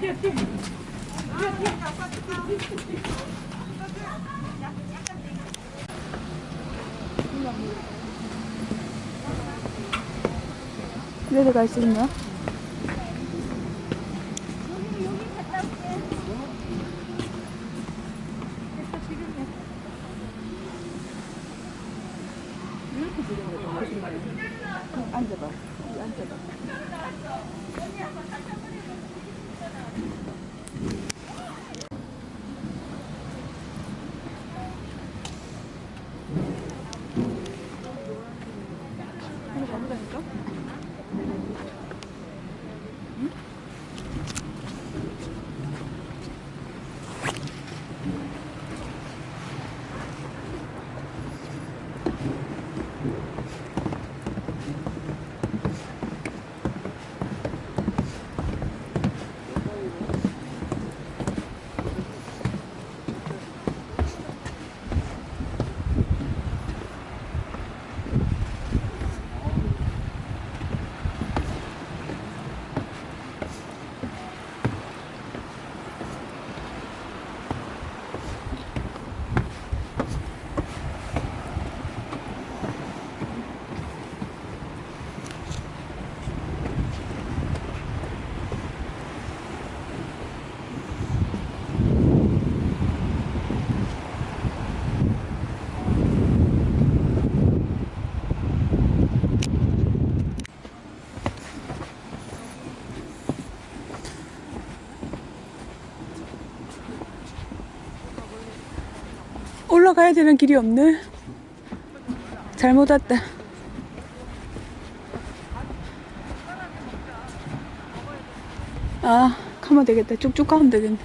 뛰어 내려 갈수 있나? 앉아봐. 앉아봐. 이거 잡으 올라가야 되는 길이 없네. 잘못 왔다. 아, 가면 되겠다. 쭉쭉 가면 되겠네.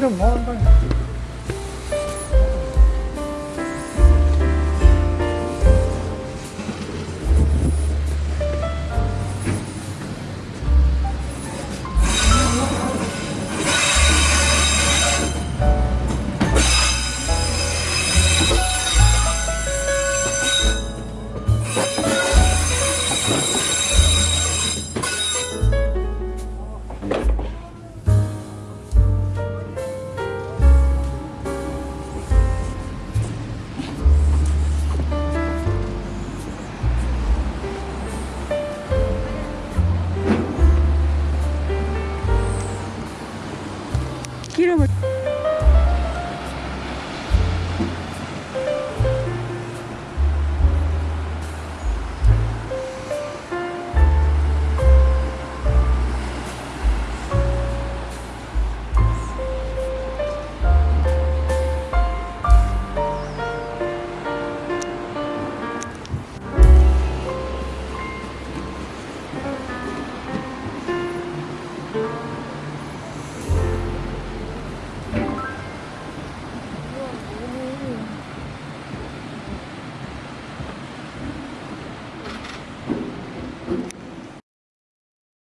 Welcome, welcome.